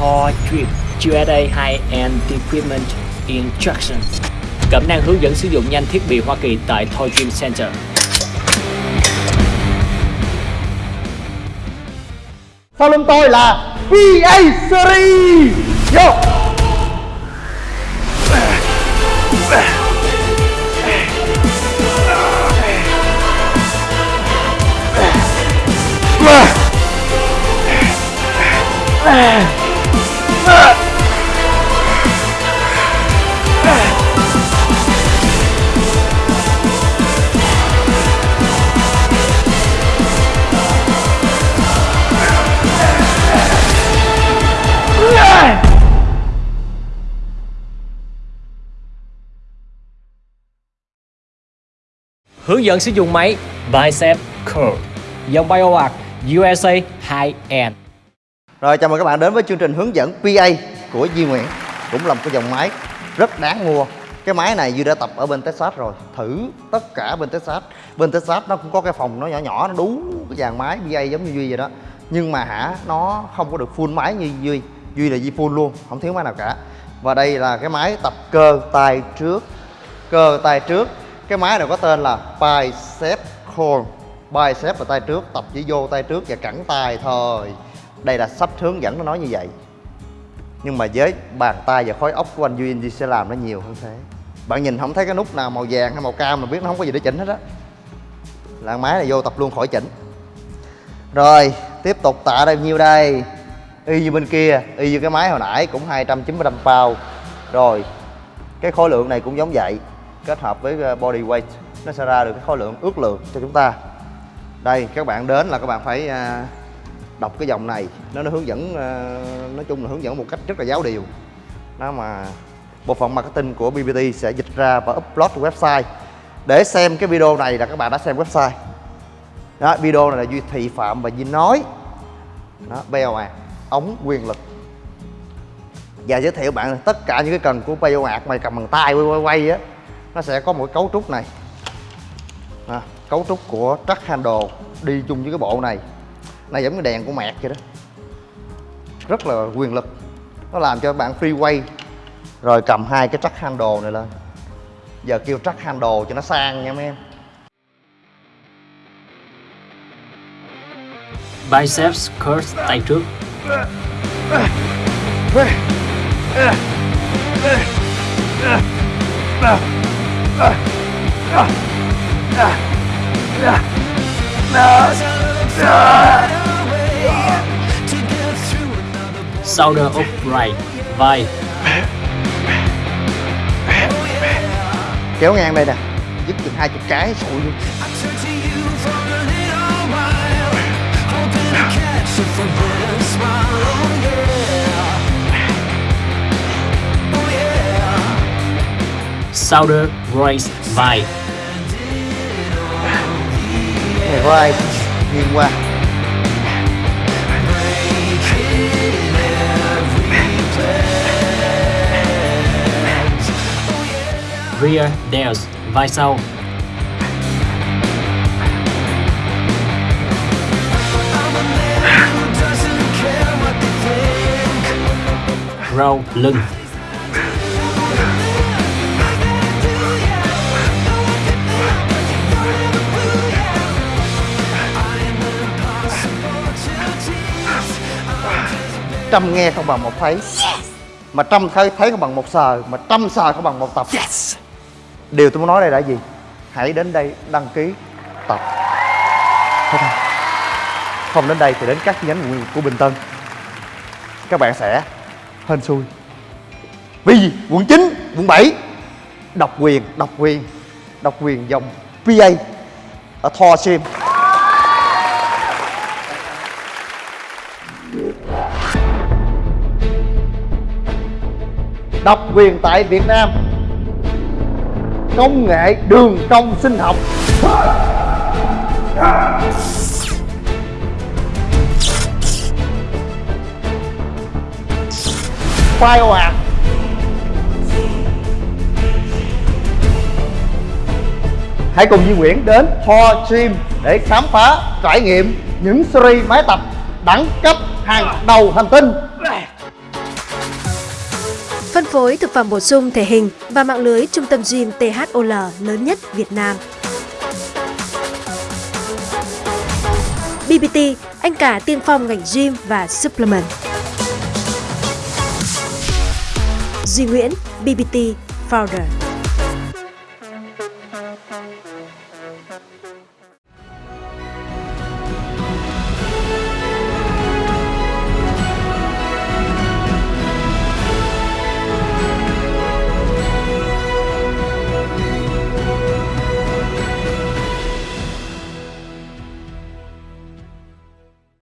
Thor Drip USA High-End Equipment Instruction. Cẩm nang hướng dẫn sử dụng nhanh thiết bị Hoa Kỳ tại Thor Dream Center. Sau lưng tôi là PA Series. Vô Hướng dẫn sử dụng máy Bicep Curl, Dòng BioArc USA High-End. Rồi, chào mừng các bạn đến với chương trình hướng dẫn PA của Duy Nguyễn. Cũng là một cái dòng máy rất đáng mua. Cái máy này Duy đã tập ở bên Texas rồi. Thử tất cả bên Texas. Bên Texas nó cũng có cái phòng nó nhỏ nhỏ, Nó đú cái dàn máy PA giống như Duy vậy đó. Nhưng mà hả, nó không có được full máy như Duy. Duy là Duy full luôn, Không thiếu máy nào cả. Và đây là cái máy tập cơ tay trước. Cơ tay trước. Cái máy này có tên là Bicep Curl. Bicep là tay trước, Tập chỉ vô tay trước và cẳng tay thôi. Đây là sắp hướng dẫn nó nói như vậy. Nhưng mà với bàn tay và khối óc của anh Duy Duy sẽ làm nó nhiều hơn thế. Bạn nhìn không thấy cái nút nào màu vàng hay màu cam mà biết nó không có gì để chỉnh hết á. Là máy này vô tập luôn khỏi chỉnh. Rồi, tiếp tục tạ bao nhiêu đây? Y như bên kia, y như cái máy hồi nãy cũng 295 pound. Rồi, cái khối lượng này cũng giống vậy kết hợp với ờ, body weight. Nó sẽ ra được cái khối lượng ước lượng cho chúng ta. Đây, các bạn đến là các bạn phải ờ, đọc cái dòng này. Nó nó hướng dẫn ờ, nói chung là hướng dẫn một cách rất là giáo điều. Nó mà bộ phận marketing của BBT sẽ dịch ra và upload website. Để xem cái video này là các bạn đã xem website. Đó, video này là duy thị phạm và duy nói. Đó bèo à ống quyền lực. Và giới thiệu bạn tất cả những cái cần của bèo ạc mày cầm bằng tay quay quay quay á nó sẽ có một cái cấu trúc này à, cấu trúc của truck handle đi chung với cái bộ này này giống như đèn của mẹt vậy đó rất là quyền lực nó làm cho bạn freeway rồi cầm hai cái truck handle này lên giờ kêu truck handle cho nó sang nha mấy em Biceps Curl tay trước Shoulder Right vai. Kéo ngang đây nè. Dứt chừng hai chục cái sụi luôn. Shoulder raise vai. Này có ai nghiêng qua. Rear delts vai sau. Row lưng trăm nghe không bằng một thấy. Mà trăm thấy thấy không bằng một sờ mà trăm sờ không bằng một tập. Yes. Điều tôi muốn nói đây là gì? Hãy đến đây đăng ký tập. Thế thôi. Không đến đây thì đến các chi nhánh của- của bình tân. Các bạn sẽ hên xui. Vì gì? quận 9, quận 7 độc quyền độc quyền. Độc quyền dòng PA ở Thor Sim độc quyền tại Việt Nam. Công nghệ đường cong sinh học. Bioart hãy cùng Duy Nguyễn đến Ho Gym để khám phá, trải nghiệm những series máy tập đẳng cấp hàng đầu hành tinh phối thực phẩm bổ sung thể hình và mạng lưới trung tâm gym THOL lớn nhất Việt Nam. BBT, anh cả tiên phong ngành gym và supplement. Duy Nguyễn, BBT Founder.